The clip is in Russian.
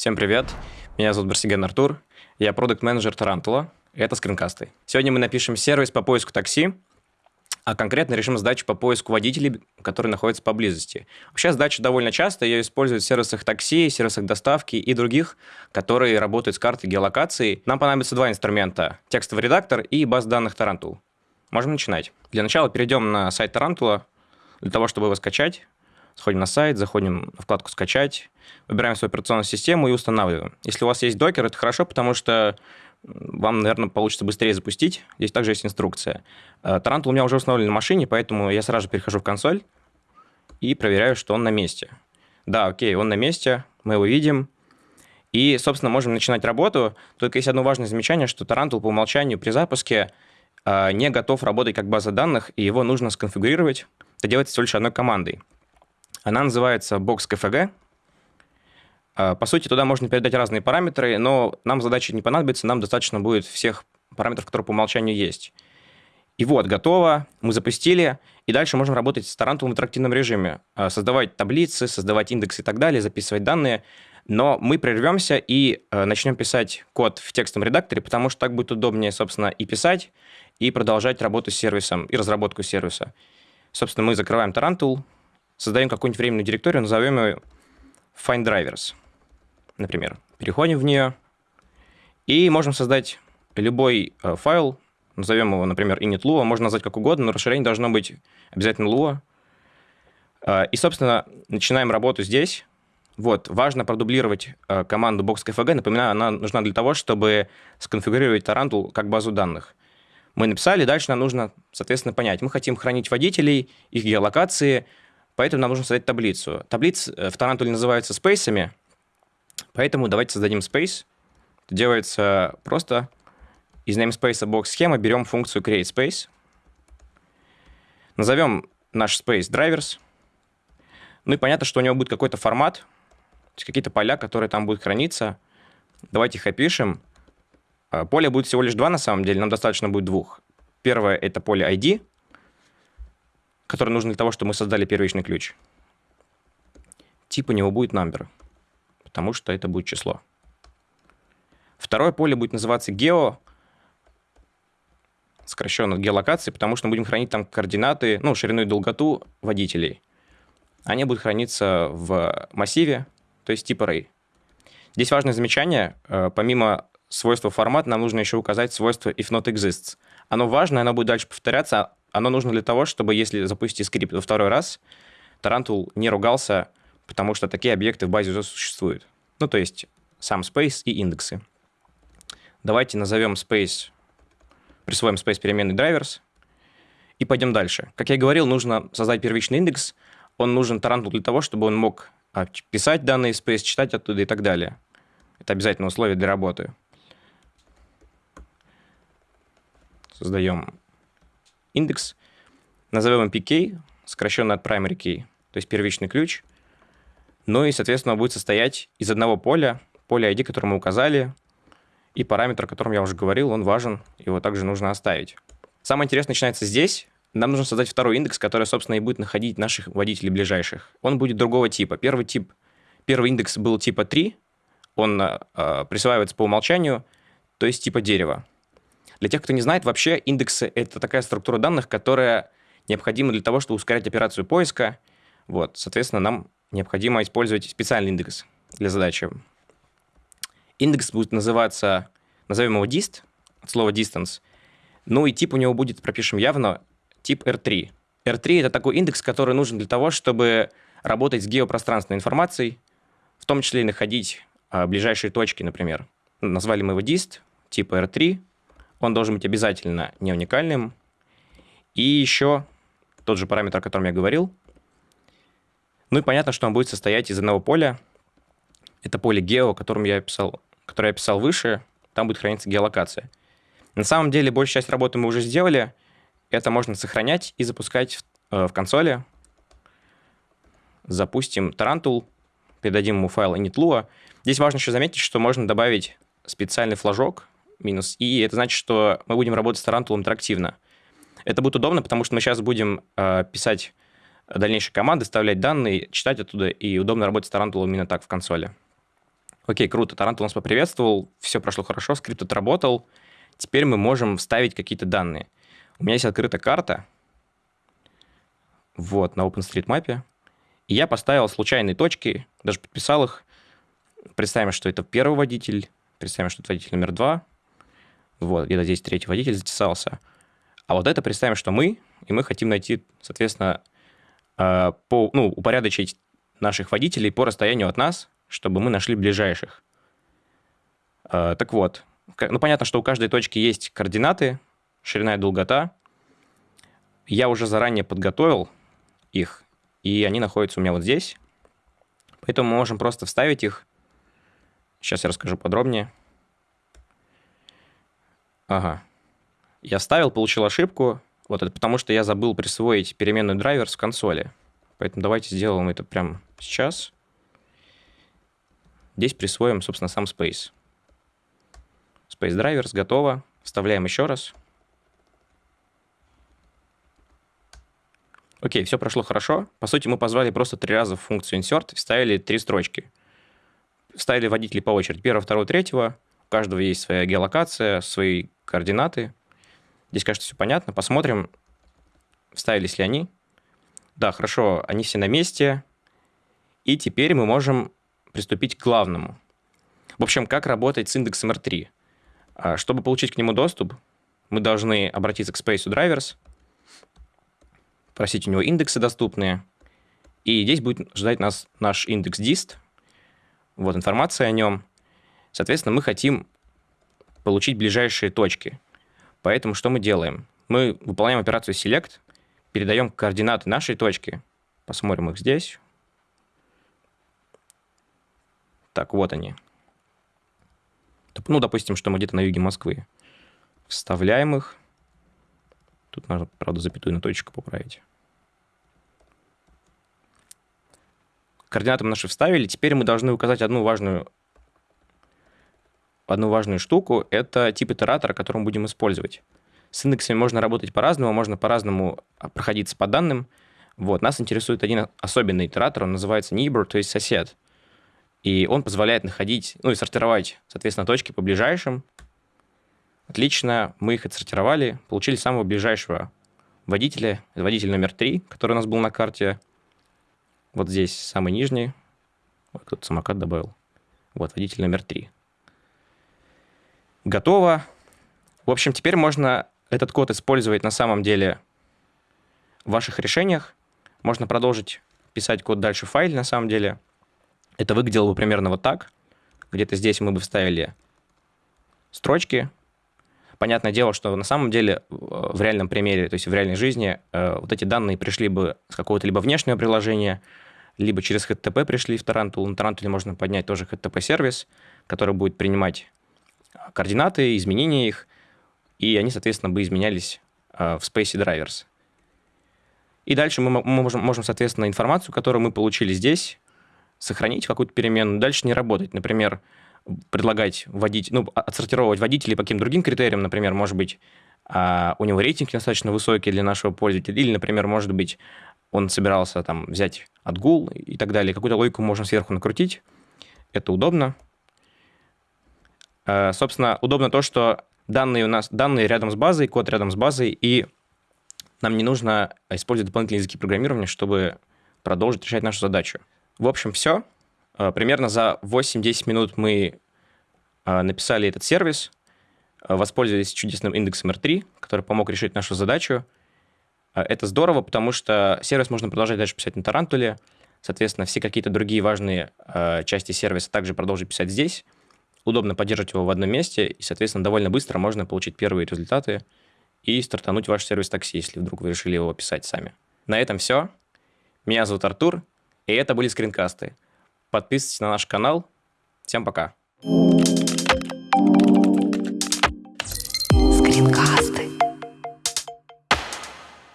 Всем привет, меня зовут Барсиген Артур, я продукт-менеджер Tarantool а, и это скринкасты. Сегодня мы напишем сервис по поиску такси, а конкретно решим задачу по поиску водителей, которые находятся поблизости. Вообще задача довольно часто, ее используют в сервисах такси, сервисах доставки и других, которые работают с картой геолокации. Нам понадобится два инструмента – текстовый редактор и баз данных Tarantool. Можем начинать. Для начала перейдем на сайт Tarantool а для того, чтобы его скачать. Сходим на сайт, заходим в вкладку «Скачать», выбираем свою операционную систему и устанавливаем. Если у вас есть Docker, это хорошо, потому что вам, наверное, получится быстрее запустить. Здесь также есть инструкция. Tarantool у меня уже установлен на машине, поэтому я сразу же перехожу в консоль и проверяю, что он на месте. Да, окей, он на месте, мы его видим. И, собственно, можем начинать работу. Только есть одно важное замечание, что Tarantool по умолчанию при запуске а, не готов работать как база данных, и его нужно сконфигурировать. Это делается всего лишь одной командой. Она называется box.kfg. А, по сути, туда можно передать разные параметры, но нам задача не понадобится, нам достаточно будет всех параметров, которые по умолчанию есть. И вот, готово, мы запустили, и дальше можем работать с Тарантулом в интерактивном режиме, а, создавать таблицы, создавать индексы и так далее, записывать данные, но мы прервемся и а, начнем писать код в текстовом редакторе, потому что так будет удобнее, собственно, и писать, и продолжать работу с сервисом, и разработку сервиса. Собственно, мы закрываем Tarantul, создаем какую-нибудь временную директорию, назовем ее find drivers, например. Переходим в нее и можем создать любой э, файл, назовем его, например, init.lua, можно назвать как угодно, но расширение должно быть обязательно lua. Э, и, собственно, начинаем работу здесь. Вот, важно продублировать э, команду box.kfg. Напоминаю, она нужна для того, чтобы сконфигурировать Tarantul как базу данных. Мы написали, дальше нам нужно, соответственно, понять. Мы хотим хранить водителей, их геолокации, Поэтому нам нужно создать таблицу. Таблицы э, в Тарантуле называются спейсами, поэтому давайте создадим space. Это делается просто из namespace box схемы берем функцию createSpace, назовем наш space drivers, ну и понятно, что у него будет какой-то формат, какие-то поля, которые там будут храниться. Давайте их опишем. А, поле будет всего лишь два на самом деле, нам достаточно будет двух. Первое – это поле ID, который нужен для того, чтобы мы создали первичный ключ. Тип у него будет number, потому что это будет число. Второе поле будет называться geo, сокращенно от геолокации, потому что мы будем хранить там координаты, ну, ширину и долготу водителей. Они будут храниться в массиве, то есть типа array. Здесь важное замечание. Э, помимо свойства формата, нам нужно еще указать свойство if not exists. Оно важно, оно будет дальше повторяться, оно нужно для того, чтобы если запустить скрипт во второй раз, Tarantool не ругался, потому что такие объекты в базе уже существуют. Ну, то есть сам space и индексы. Давайте назовем space, присвоим space переменной drivers и пойдем дальше. Как я говорил, нужно создать первичный индекс. Он нужен Tarantool для того, чтобы он мог а, писать данные space, читать оттуда и так далее. Это обязательное условие для работы. Создаем индекс, назовем его PK, сокращенно от primary key, то есть первичный ключ. Ну и, соответственно, он будет состоять из одного поля, поля ID, которое мы указали, и параметр, о котором я уже говорил, он важен, его также нужно оставить. Самое интересное начинается здесь. Нам нужно создать второй индекс, который, собственно, и будет находить наших водителей ближайших. Он будет другого типа. Первый тип, первый индекс был типа 3, он э, присваивается по умолчанию, то есть типа дерева. Для тех, кто не знает, вообще индексы — это такая структура данных, которая необходима для того, чтобы ускорять операцию поиска. Вот, соответственно, нам необходимо использовать специальный индекс для задачи. Индекс будет называться, назовем его dist, от слова distance. Ну и тип у него будет, пропишем явно, тип R3. R3 — это такой индекс, который нужен для того, чтобы работать с геопространственной информацией, в том числе и находить а, ближайшие точки, например. Назвали мы его dist, типа R3, он должен быть обязательно не уникальным. И еще тот же параметр, о котором я говорил. Ну и понятно, что он будет состоять из одного поля. Это поле гео, которым я описал, которое я описал выше. Там будет храниться геолокация. На самом деле, большую часть работы мы уже сделали. Это можно сохранять и запускать в, э, в консоли. Запустим Tarantul, передадим ему файл init.lua. Здесь важно еще заметить, что можно добавить специальный флажок, минус. И это значит, что мы будем работать с Тарантулом интерактивно. Это будет удобно, потому что мы сейчас будем э, писать дальнейшие команды, вставлять данные, читать оттуда, и удобно работать с Tarantool ом именно так в консоли. Окей, круто, Tarantool нас поприветствовал, все прошло хорошо, скрипт отработал. Теперь мы можем вставить какие-то данные. У меня есть открыта карта, вот, на OpenStreetMap, и я поставил случайные точки, даже подписал их. Представим, что это первый водитель, представим, что это водитель номер два, вот, где-то здесь третий водитель затесался. А вот это представим, что мы, и мы хотим найти, соответственно, э, по, ну, упорядочить наших водителей по расстоянию от нас, чтобы мы нашли ближайших. Э, так вот, ну, понятно, что у каждой точки есть координаты, ширина и долгота. Я уже заранее подготовил их, и они находятся у меня вот здесь. Поэтому мы можем просто вставить их. Сейчас я расскажу подробнее. Ага. Я вставил, получил ошибку. Вот это потому, что я забыл присвоить переменную драйвер в консоли. Поэтому давайте сделаем это прямо сейчас. Здесь присвоим, собственно, сам space. Space drivers готово. Вставляем еще раз. Окей, все прошло хорошо. По сути, мы позвали просто три раза в функцию insert вставили три строчки. Вставили водителей по очереди. Первого, второго, третьего. У каждого есть своя геолокация, свои координаты. Здесь, кажется, все понятно. Посмотрим, вставились ли они. Да, хорошо, они все на месте. И теперь мы можем приступить к главному. В общем, как работать с индексом R3. А, чтобы получить к нему доступ, мы должны обратиться к Space Drivers, просить у него индексы доступные, и здесь будет ждать нас наш индекс dist, вот информация о нем. Соответственно, мы хотим получить ближайшие точки. Поэтому что мы делаем? Мы выполняем операцию select, передаем координаты нашей точки, посмотрим их здесь. Так, вот они. Ну, допустим, что мы где-то на юге Москвы. Вставляем их. Тут нужно, правда, запятую на точку поправить. Координаты мы наши вставили. Теперь мы должны указать одну важную, одну важную штуку. Это тип итератора, который мы будем использовать. С индексами можно работать по-разному, можно по-разному а, проходиться по данным. Вот, нас интересует один особенный итератор, он называется neighbor, то есть сосед. И он позволяет находить, ну и сортировать, соответственно, точки по ближайшим. Отлично, мы их отсортировали, получили самого ближайшего водителя, это водитель номер три, который у нас был на карте. Вот здесь самый нижний. Ой, кто-то самокат добавил. Вот, водитель номер три. Готово. В общем, теперь можно этот код использовать на самом деле в ваших решениях. Можно продолжить писать код дальше в файле на самом деле. Это выглядело бы примерно вот так. Где-то здесь мы бы вставили строчки. Понятное дело, что на самом деле в реальном примере, то есть в реальной жизни, э, вот эти данные пришли бы с какого-то либо внешнего приложения, либо через HTTP пришли в Tarantul. На Tarantul можно поднять тоже HTTP-сервис, который будет принимать координаты, изменения их, и они, соответственно, бы изменялись э, в Space Drivers. И дальше мы можем, можем, соответственно, информацию, которую мы получили здесь, сохранить какую-то переменную, дальше не работать. Например, предлагать водить, ну, отсортировать водителей по каким-то другим критериям, например, может быть, а, у него рейтинг достаточно высокий для нашего пользователя, или, например, может быть, он собирался там взять отгул и так далее. Какую-то логику можем сверху накрутить. Это удобно. А, собственно, удобно то, что данные у нас, данные рядом с базой, код рядом с базой, и нам не нужно использовать дополнительные языки программирования, чтобы продолжить решать нашу задачу. В общем, все. А, примерно за 8-10 минут мы а, написали этот сервис, воспользовались чудесным индексом R3, который помог решить нашу задачу. Это здорово, потому что сервис можно продолжать дальше писать на Тарантуле. Соответственно, все какие-то другие важные части сервиса также продолжить писать здесь. Удобно поддерживать его в одном месте, и, соответственно, довольно быстро можно получить первые результаты и стартануть ваш сервис такси, если вдруг вы решили его писать сами. На этом все. Меня зовут Артур. И это были скринкасты. Подписывайтесь на наш канал. Всем пока. Thank you